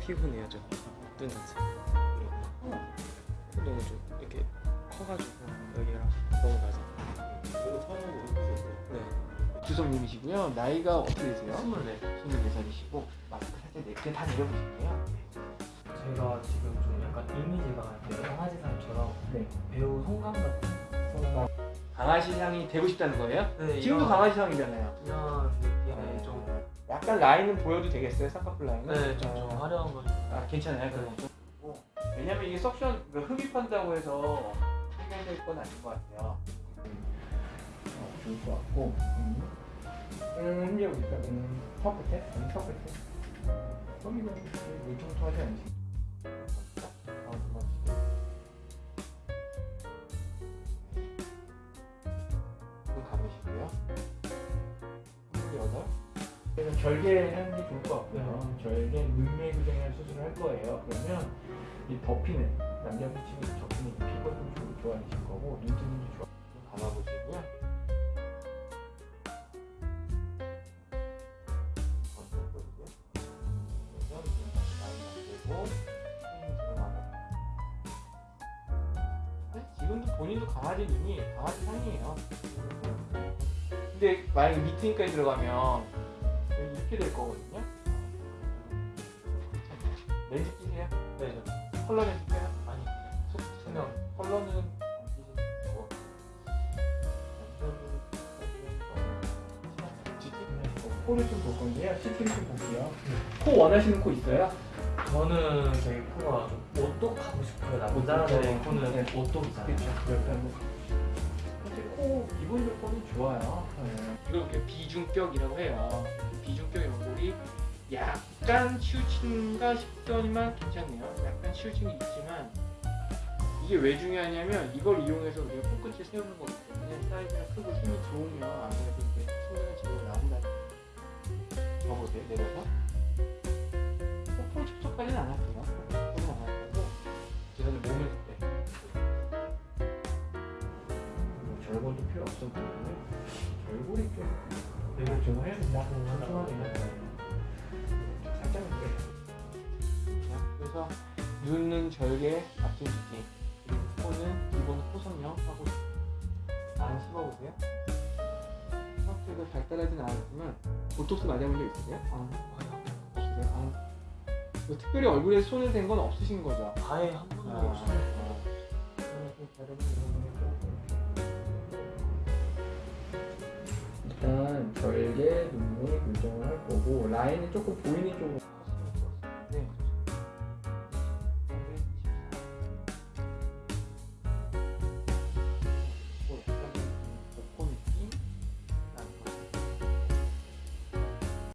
피곤해요 좀. 눈 자체. 그리고 너무 좀 이렇게 커가지고 여기랑 너무 낮아. 네. 주성님이시고요. 나이가 어떻게 되세요? 24. 24살이시고 마스크 살짝 내, 그냥 다 내려보실게요. 제가 지금 좀 약간 이미지가 그 강아지상처럼 네. 배우 송강 같은 강아지 상이 되고 싶다는 거예요? 네, 지금도 이런- 강아지 상이잖아요. 이런 느낌의 좀 약간 라인은 보여도 되겠어요? 쌍꺼풀 라인은? 네, 좀, 좀 아, 화려한 걸 아, 괜찮아요. 그럼 좀. 어, 왜냐면 이게 석션 그 흡입한다고 해서 해결될 건 아닌 것 같아요. 어, 좋을 것 같고. 음, 음 이제 우리가 음, 턱 끝에, 음, 턱 끝에. 여기는 물통통하지 않으 그래서 절개 하는 게 좋을 것 같고요. 절개 눈매교정이라는 수술을 할 거예요. 그러면 이 덮이는 남자분 치고 접히는 이 피부가 좀 좋- 좋아지실 거고 게 좋아. 좀 감아보시고요. 근데 지금도 본인도 강아지 눈이 강아지 상이에요. 근데 만약에 미팅까지 들어가면 여기 이렇게 될 거거든요. 렌즈 끼세요? 네, 저 컬러 렌즈 껴요? 아니 속 투명 컬러는 안 끼시고 코를 좀 볼 건데요. CT를 좀 볼게요. 코 원하시는 코 있어요? 저는 되게 코가 좀 오똑하고 싶어요 남자들의. 코는 네. 오똑이잖아요 코 기본 조건이 좋아요. 이걸 이렇게 비중격이라고 해요. 비중격 연골이 약간 치우친가 싶더니만 괜찮네요. 약간 치우침이 있지만 이게 왜 중요하냐면 이걸 이용해서 우리가 코끝을 세우는 거기 때문에 사이즈가 크고 힘이 좋으면 아무래도 이제 충분한 지도가 나온다. 더 보세요. 내려서. 폭풍 촉촉까지는 안 할게요. 뭐 절골도 필요 없어 보이는데 절골이 좀 내가 좀 해야 된다. 촘촘하게 살짝 이렇게. 자, 그래서 눈은 절개 뒷뒤 그리고 코는 기본 코성형 하고 안 씹어보세요. 생각보다 발달하진 않았지만 보톡스 맞아본 적 있으세요? 아, 없으세요? 아. 뭐 특별히 얼굴에 손을 댄 건 없으신 거죠? 아예 한 번도 아, 없어요 일 다르게 눈이 결정을 할 거고 라인이 조금 보이는 쪽으로 하시는 것 같습니다. 네.